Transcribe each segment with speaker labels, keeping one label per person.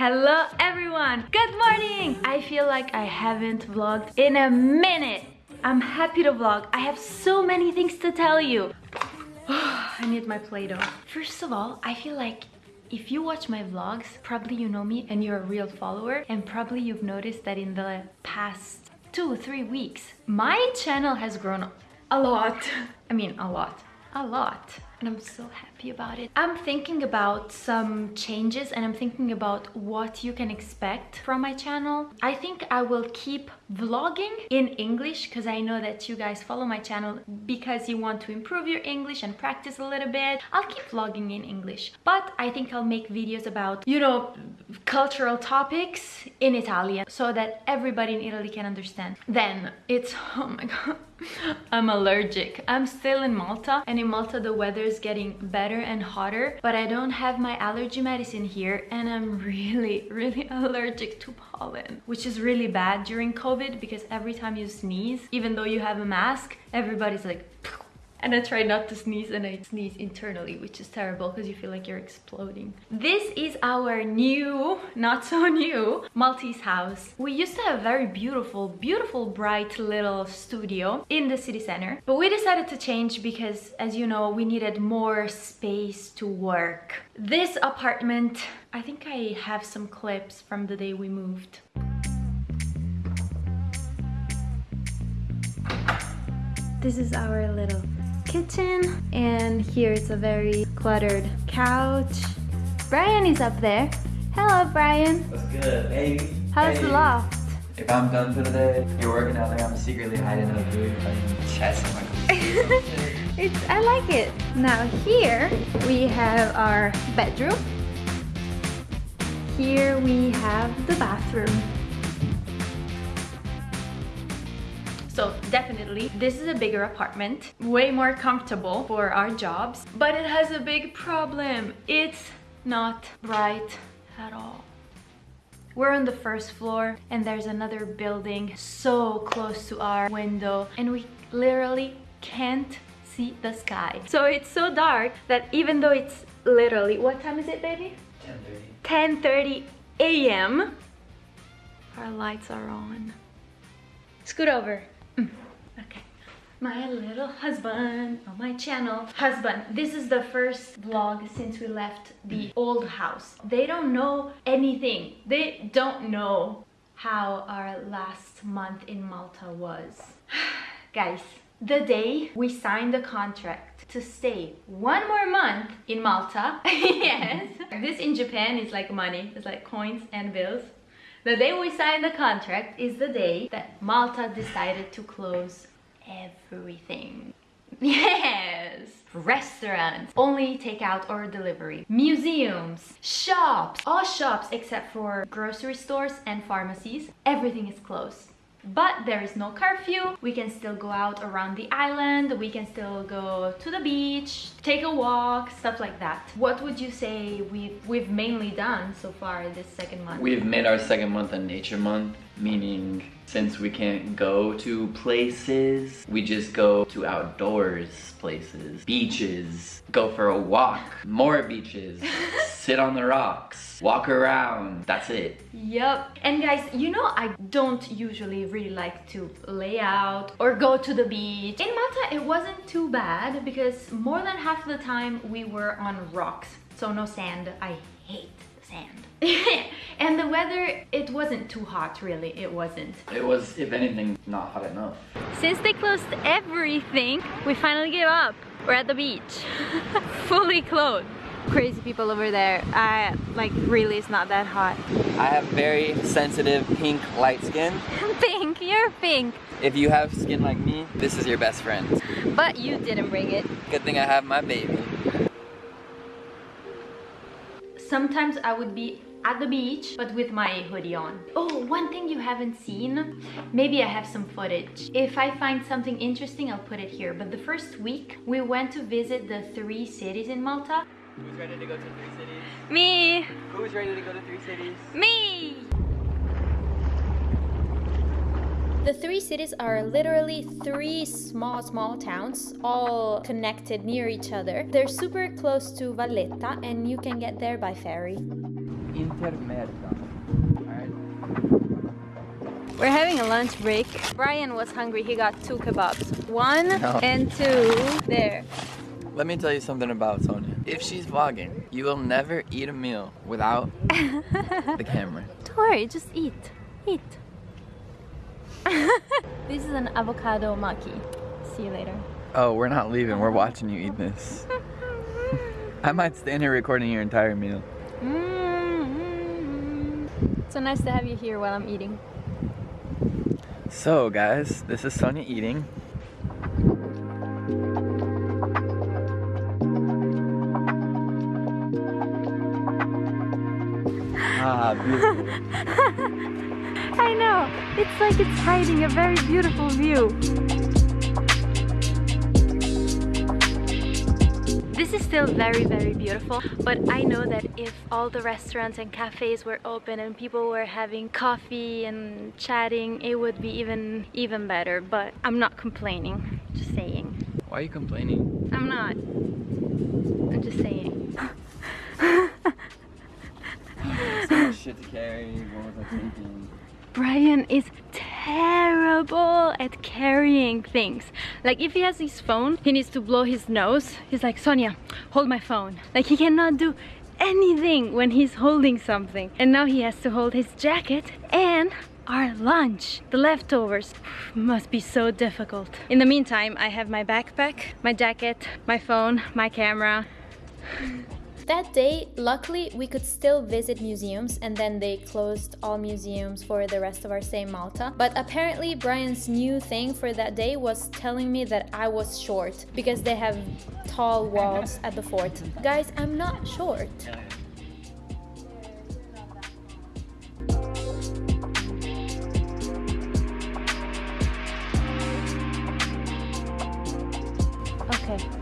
Speaker 1: Hello everyone! Good morning! I feel like I haven't vlogged in a minute. I'm happy to vlog. I have so many things to tell you. I need my Play-Doh. First of all, I feel like if you watch my vlogs, probably you know me and you're a real follower and probably you've noticed that in the past two, three weeks, my channel has grown a lot. I mean, a lot. A lot and I'm so happy about it. I'm thinking about some changes and I'm thinking about what you can expect from my channel. I think I will keep vlogging in English because I know that you guys follow my channel because you want to improve your English and practice a little bit. I'll keep vlogging in English, but I think I'll make videos about, you know, cultural topics in Italian so that everybody in Italy can understand. Then it's, oh my god, I'm allergic. I'm still in Malta and in Malta the weather getting better and hotter but I don't have my allergy medicine here and I'm really really allergic to pollen which is really bad during COVID because every time you sneeze even though you have a mask everybody's like and I try not to sneeze and I sneeze internally which is terrible because you feel like you're exploding. This is our new, not so new, Maltese house. We used to have a very beautiful, beautiful bright little studio in the city center but we decided to change because as you know we needed more space to work. This apartment, I think I have some clips from the day we moved. This is our little kitchen and here it's a very cluttered couch. Brian is up there. Hello Brian.
Speaker 2: What's good, baby?
Speaker 1: How's
Speaker 2: hey.
Speaker 1: the loft?
Speaker 2: If I'm done for the day, you're working out there, I'm secretly hiding in a big chest in my
Speaker 1: it's I like it. Now here we have our bedroom. Here we have the bathroom. So definitely, this is a bigger apartment, way more comfortable for our jobs, but it has a big problem. It's not bright at all. We're on the first floor and there's another building so close to our window and we literally can't see the sky. So it's so dark that even though it's literally, what time is it baby? 10.30. 10.30 a.m. Our lights are on. Scoot over. My little husband on my channel. Husband, this is the first vlog since we left the mm. old house. They don't know anything. They don't know how our last month in Malta was. Guys, the day we signed the contract to stay one more month in Malta, yes, this in Japan is like money, it's like coins and bills. The day we signed the contract is the day that Malta decided to close everything. Yes! Restaurants, only takeout or delivery. Museums, shops, all shops except for grocery stores and pharmacies. Everything is closed but there is no curfew we can still go out around the island we can still go to the beach take a walk stuff like that what would you say we've we've mainly done so far this second month
Speaker 2: we've made our second month a nature month meaning since we can't go to places we just go to outdoors places beaches go for a walk more beaches sit on the rocks, walk around, that's it.
Speaker 1: Yep. And guys, you know I don't usually really like to lay out or go to the beach. In Malta, it wasn't too bad because more than half the time we were on rocks. So no sand. I hate sand. and the weather, it wasn't too hot really, it wasn't.
Speaker 2: It was, if anything, not hot enough.
Speaker 1: Since they closed everything, we finally gave up. We're at the beach, fully clothed crazy people over there. I like really it's not that hot.
Speaker 2: I have very sensitive pink light skin.
Speaker 1: pink, you're pink.
Speaker 2: If you have skin like me, this is your best friend.
Speaker 1: But you didn't bring it.
Speaker 2: Good thing I have my baby.
Speaker 1: Sometimes I would be at the beach but with my hoodie on. Oh, one thing you haven't seen, maybe I have some footage. If I find something interesting, I'll put it here. But the first week, we went to visit the three cities in Malta.
Speaker 2: Who's ready to go to three cities?
Speaker 1: Me!
Speaker 2: Who's ready to go to three cities?
Speaker 1: Me! The three cities are literally three small, small towns, all connected near each other. They're super close to Valletta and you can get there by ferry.
Speaker 2: intermerda. Alright?
Speaker 1: We're having a lunch break. Brian was hungry. He got two kebabs. One
Speaker 2: No.
Speaker 1: and two. There.
Speaker 2: Let me tell you something about Sonia. If she's vlogging, you will never eat a meal without the camera.
Speaker 1: Don't worry, just eat. Eat. this is an avocado maki. See you later.
Speaker 2: Oh, we're not leaving. We're watching you eat this. I might stand here recording your entire meal.
Speaker 1: Mm-hmm. So nice to have you here while I'm eating.
Speaker 2: So, guys, this is Sonia eating. Ah, beautiful.
Speaker 1: I know. It's like it's hiding a very beautiful view. This is still very, very beautiful, but I know that if all the restaurants and cafes were open and people were having coffee and chatting, it would be even, even better. But I'm not complaining, just saying.
Speaker 2: Why are you complaining?
Speaker 1: I'm not. I'm just saying.
Speaker 2: So much shit to carry. What was I thinking?
Speaker 1: Brian is terrible at carrying things. Like if he has his phone, he needs to blow his nose. He's like, Sonia, hold my phone. Like he cannot do anything when he's holding something. And now he has to hold his jacket and our lunch, the leftovers. Must be so difficult. In the meantime, I have my backpack, my jacket, my phone, my camera. That day, luckily, we could still visit museums and then they closed all museums for the rest of our stay in Malta. But apparently, Brian's new thing for that day was telling me that I was short because they have tall walls at the fort. Guys, I'm not short.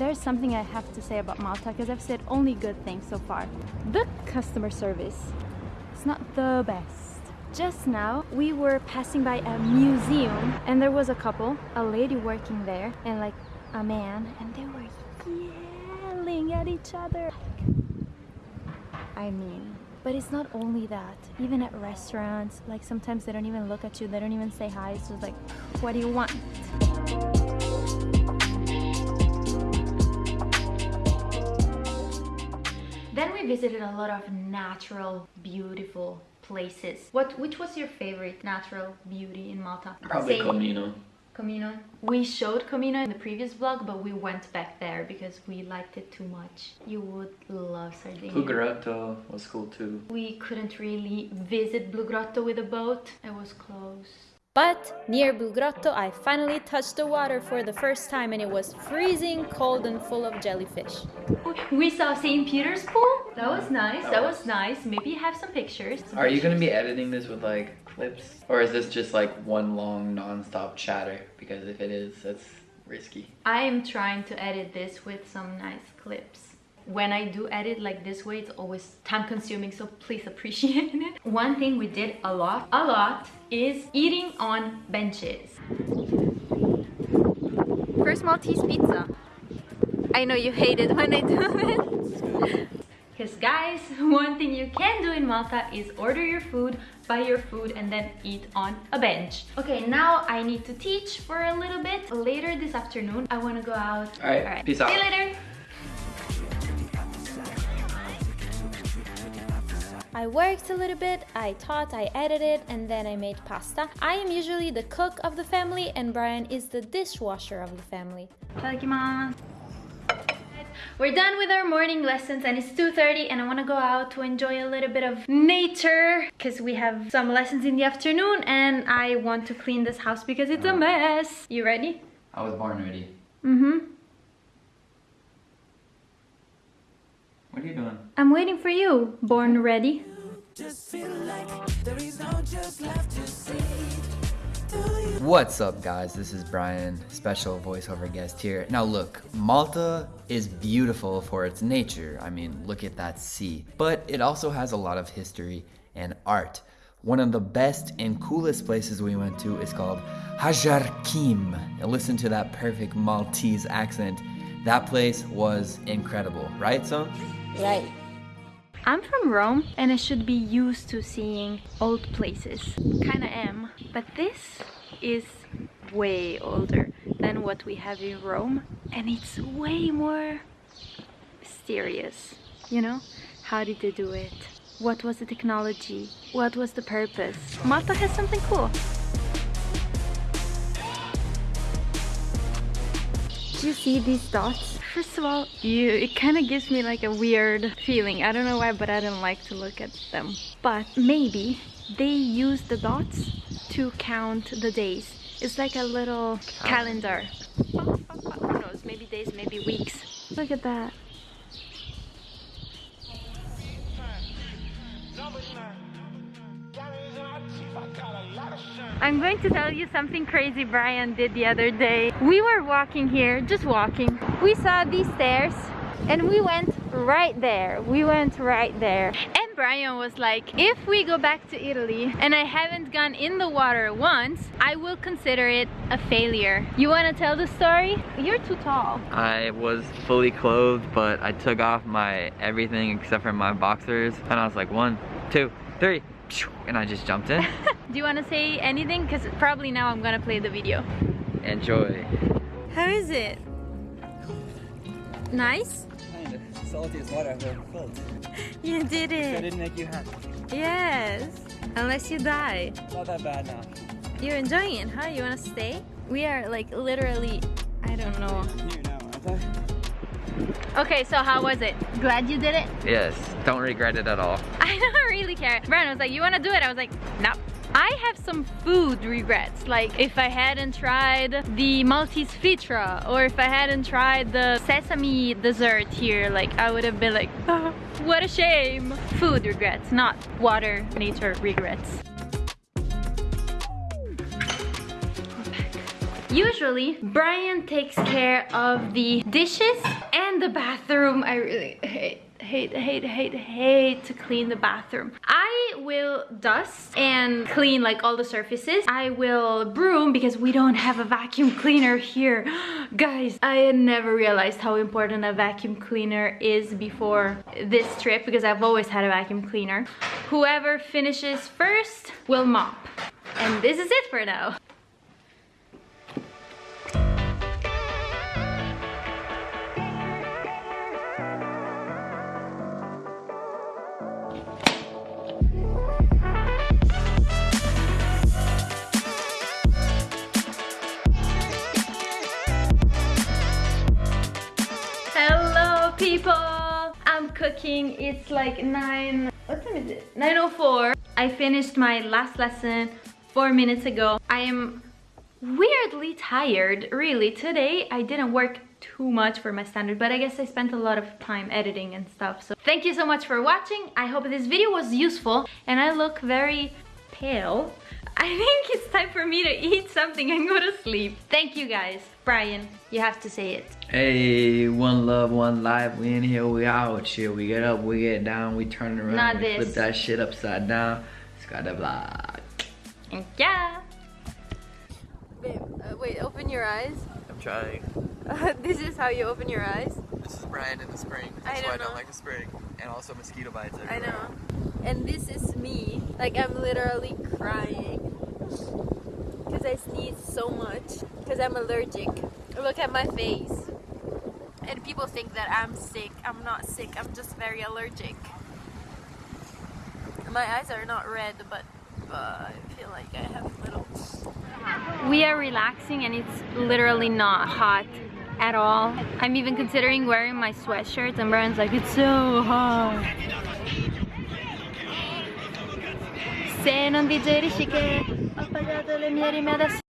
Speaker 1: There's something I have to say about Malta because I've said only good things so far. The customer service is not the best. Just now, we were passing by a museum and there was a couple, a lady working there and like a man, and they were yelling at each other. I mean, but it's not only that. Even at restaurants, like sometimes they don't even look at you, they don't even say hi. It's just like, what do you want? We visited a lot of natural, beautiful places. What, which was your favorite natural beauty in Malta?
Speaker 2: Probably
Speaker 1: Say-
Speaker 2: Comino.
Speaker 1: Comino. We showed Comino in the previous vlog, but we went back there because we liked it too much. You would love Sardinia.
Speaker 2: Blue Grotto was cool too.
Speaker 1: We couldn't really visit Blue Grotto with a boat. It was closed. But near Blue Grotto, I finally touched the water for the first time and it was freezing cold and full of jellyfish. We saw St. Peter's pool. That was nice. That was nice. Maybe have some pictures.
Speaker 2: Are you gonna be editing this with like clips? Or is this just like one long non-stop chatter? Because if it is, that's risky.
Speaker 1: I am trying to edit this with some nice clips. When I do edit like this way, it's always time consuming, so please appreciate it. One thing we did a lot, a lot, is eating on benches. First Maltese pizza. I know you hate it when I do it. Because guys, one thing you can do in Malta is order your food, buy your food and then eat on a bench. Okay, now I need to teach for a little bit. Later this afternoon, I want to go out.
Speaker 2: All right, All right. peace out.
Speaker 1: See you later. I worked a little bit, I taught, I edited, and then I made pasta. I am usually the cook of the family, and Brian is the dishwasher of the family. Itadakimasu. We're done with our morning lessons and it's 2.30 and I want to go out to enjoy a little bit of nature because we have some lessons in the afternoon and I want to clean this house because it's a mess. You ready?
Speaker 2: I was born ready.
Speaker 1: Mm-hmm.
Speaker 2: What are you doing?
Speaker 1: I'm waiting for you. Born ready?
Speaker 2: What's up guys, this is Brian, special voiceover guest here. Now look, Malta is beautiful for its nature, I mean look at that sea, but it also has a lot of history and art. One of the best and coolest places we went to is called Ħaġar Qim. And listen to that perfect Maltese accent. That place was incredible, right son?
Speaker 1: Right. I'm from Rome and I should be used to seeing old places. Kinda am. But this is way older than what we have in Rome and it's way more mysterious, you know? How did they do it? What was the technology? What was the purpose? Malta has something cool. Do you see these dots? First of all, you, it kind of gives me like a weird feeling. I don't know why, but I don't like to look at them. But maybe they use the dots to count the days. It's like a little calendar. Who knows, maybe days, maybe weeks. Look at that. I'm going to tell you something crazy Brian did the other day. We were walking here, just walking. We saw these stairs and we went right there. We went right there. And Brian was like, if we go back to Italy and I haven't gone in the water once, I will consider it a failure. You want to tell the story? You're too tall.
Speaker 2: I was fully clothed, but I took off my everything except for my boxers. And I was like, one, two, three, and I just jumped in.
Speaker 1: Do you want to say anything? Because probably now I'm gonna play the video.
Speaker 2: Enjoy.
Speaker 1: How is it? Nice?
Speaker 3: Kind of. Salty as water I've ever filled.
Speaker 1: You did it.
Speaker 3: I didn't make you happy.
Speaker 1: Yes. Unless you die.
Speaker 3: Not that bad now.
Speaker 1: You're enjoying it, huh? You wanna stay? We are like literally, I don't know.
Speaker 3: Here now, aren't I?
Speaker 1: Okay, so how was it? Glad you did it?
Speaker 2: Yes, don't regret it at all.
Speaker 1: I don't really care. Brian was like, you wanna do it? I was like, no. I have some food regrets, like if I hadn't tried the Maltese ftira or if I hadn't tried the sesame dessert here, like I would have been like, "Ah, what a shame. Food regrets, not water nature regrets. Usually, Brian takes care of the dishes and the bathroom. I really hate, hate, hate, hate, hate to clean the bathroom. I will dust and clean like all the surfaces. I will broom because we don't have a vacuum cleaner here. Guys, I never realized how important a vacuum cleaner is before this trip because I've always had a vacuum cleaner. Whoever finishes first will mop. And this is it for now. Like 9... What time is it? 9.04. I finished my last lesson four minutes ago. I am weirdly tired, really. Today I didn't work too much for my standard, but I guess I spent a lot of time editing and stuff. So thank you so much for watching. I hope this video was useful and I look very pale. I think it's time for me to eat something and go to sleep. Thank you guys. Brian, you have to say it.
Speaker 2: Hey, one love, one life. We in here, we out here. We get up, we get down, we turn around,
Speaker 1: Not
Speaker 2: we
Speaker 1: this.
Speaker 2: flip that shit upside down. Scott blah.
Speaker 1: And yeah. Babe, uh, wait, open your eyes.
Speaker 3: I'm trying.
Speaker 1: this is how you open your eyes.
Speaker 3: This is Brian in the spring.
Speaker 1: I
Speaker 3: That's why I
Speaker 1: don't
Speaker 3: don't
Speaker 1: know.
Speaker 3: like the spring. And also mosquito bites
Speaker 1: I know. And this is me. Like I'm literally crying. Because I sneeze so much. Because I'm allergic. Look at my face. And people think that I'm sick. I'm not sick. I'm just very allergic. My eyes are not red, but I feel like I have a little. We are relaxing and it's literally not hot at all. I'm even considering wearing my sweatshirt and Brian's like, it's so hot. Se non vi giri che ho pagato le mie rime adesso